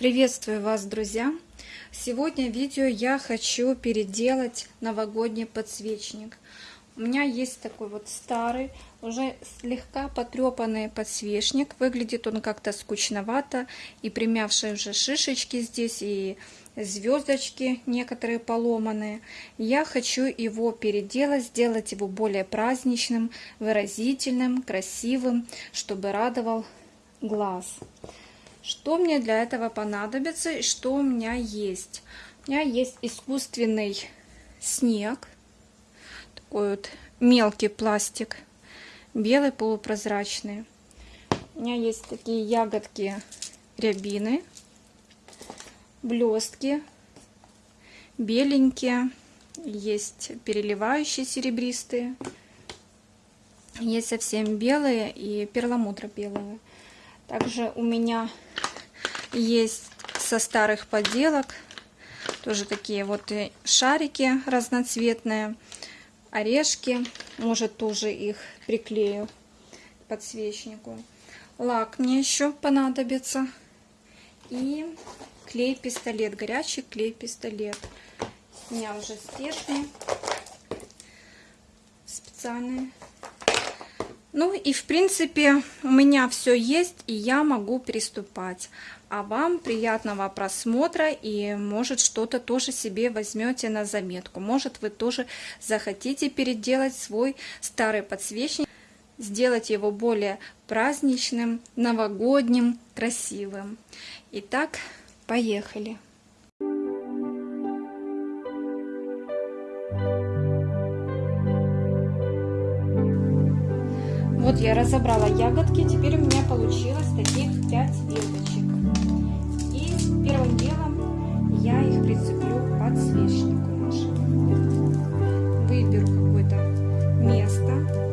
Приветствую вас, друзья! Сегодня в видео я хочу переделать новогодний подсвечник. У меня есть такой вот старый, уже слегка потрепанный подсвечник. Выглядит он как-то скучновато, и примявшие уже шишечки здесь, и звездочки некоторые поломанные. Я хочу его переделать, сделать его более праздничным, выразительным, красивым, чтобы радовал глаз. Что мне для этого понадобится и что у меня есть? У меня есть искусственный снег, такой вот мелкий пластик, белый полупрозрачный. У меня есть такие ягодки рябины, блестки, беленькие, есть переливающие серебристые, есть совсем белые и перламутро белые. Также у меня есть со старых поделок тоже такие вот шарики разноцветные, орешки. Может тоже их приклею к подсвечнику. Лак мне еще понадобится. И клей-пистолет, горячий клей-пистолет. У меня уже спешный, специальный ну и в принципе у меня все есть и я могу приступать. А вам приятного просмотра и может что-то тоже себе возьмете на заметку. Может вы тоже захотите переделать свой старый подсвечник, сделать его более праздничным, новогодним, красивым. Итак, поехали! Вот я разобрала ягодки, теперь у меня получилось таких 5 веточек. И первым делом я их прицеплю к подсвечнику нашему. Выберу какое-то место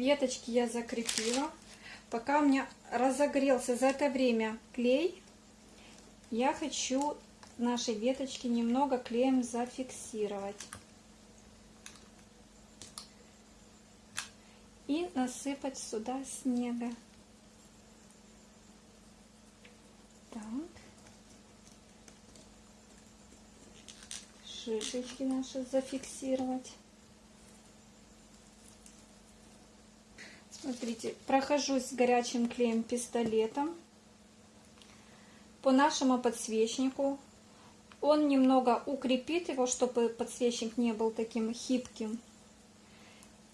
веточки я закрепила. Пока у меня разогрелся за это время клей, я хочу наши веточки немного клеем зафиксировать. И насыпать сюда снега. Так. Шишечки наши зафиксировать. Смотрите, прохожусь с горячим клеем пистолетом по нашему подсвечнику. Он немного укрепит его, чтобы подсвечник не был таким хипким.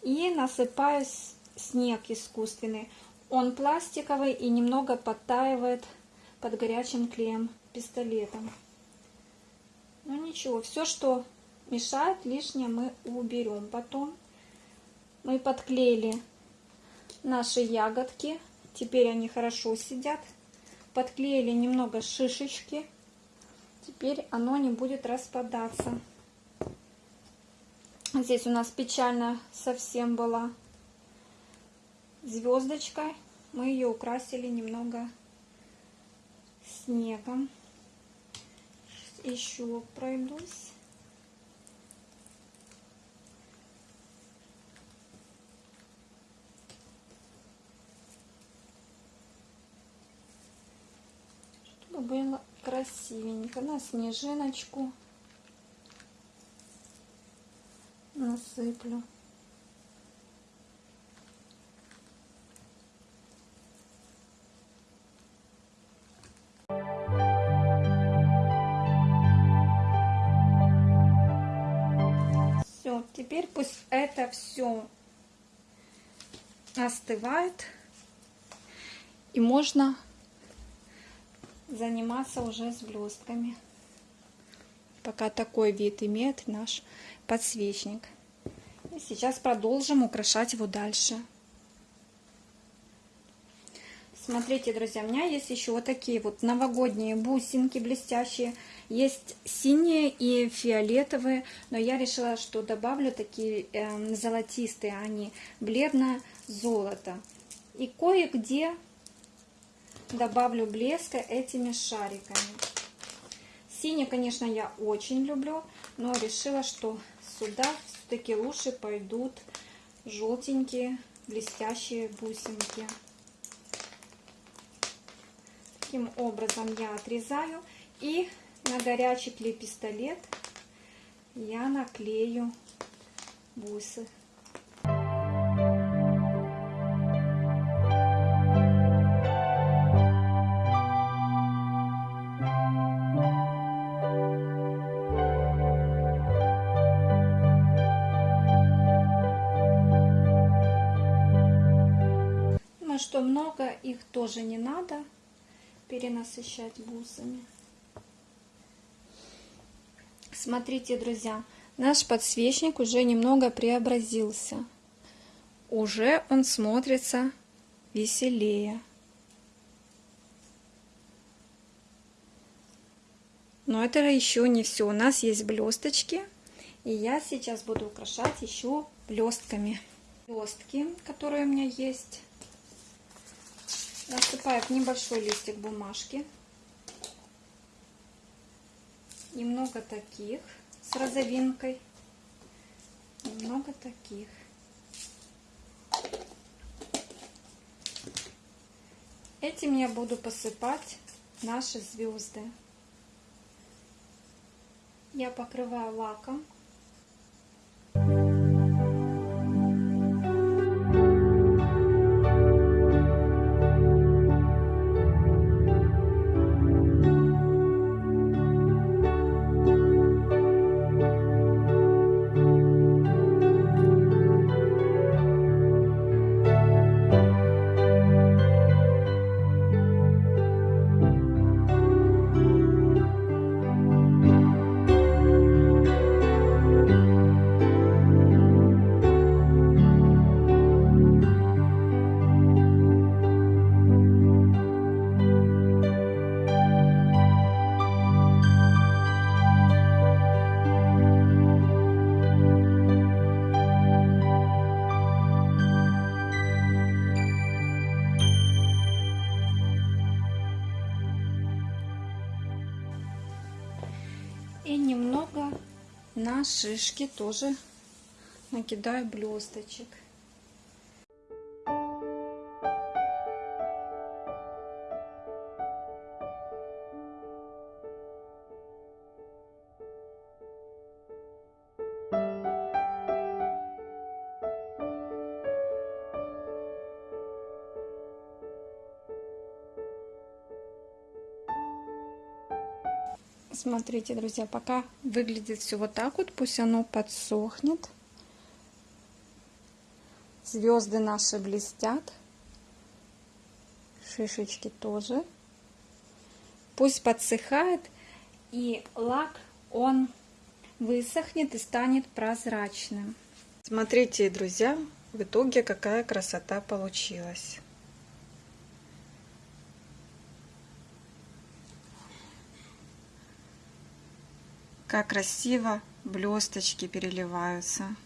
И насыпаю снег искусственный. Он пластиковый и немного подтаивает под горячим клеем пистолетом. Ну ничего, все, что мешает, лишнее мы уберем потом. Мы подклеили наши ягодки. Теперь они хорошо сидят. Подклеили немного шишечки. Теперь оно не будет распадаться. Здесь у нас печально совсем была звездочка. Мы ее украсили немного снегом. Еще пройдусь. Было красивенько. На снежиночку насыплю. Все, теперь пусть это все остывает и можно заниматься уже с блестками. Пока такой вид имеет наш подсвечник. И сейчас продолжим украшать его дальше. Смотрите, друзья, у меня есть еще вот такие вот новогодние бусинки блестящие. Есть синие и фиолетовые, но я решила, что добавлю такие э, золотистые, они бледно-золото. И кое-где добавлю блеска этими шариками. Синий, конечно, я очень люблю, но решила, что сюда все-таки лучше пойдут желтенькие блестящие бусинки. Таким образом я отрезаю и на горячий клей-пистолет я наклею бусы. Что много их тоже не надо перенасыщать бусами. Смотрите, друзья, наш подсвечник уже немного преобразился. Уже он смотрится веселее. Но это еще не все. У нас есть блесточки. И я сейчас буду украшать еще блестками. Блестки, которые у меня есть. Насыпаю в небольшой листик бумажки. Немного таких с розовинкой. Немного таких. Этим я буду посыпать наши звезды. Я покрываю лаком. На шишки тоже накидаю блесточек. Смотрите, друзья, пока выглядит все вот так вот, пусть оно подсохнет. Звезды наши блестят. Шишечки тоже. Пусть подсыхает, и лак, он высохнет и станет прозрачным. Смотрите, друзья, в итоге какая красота получилась. Как красиво блесточки переливаются.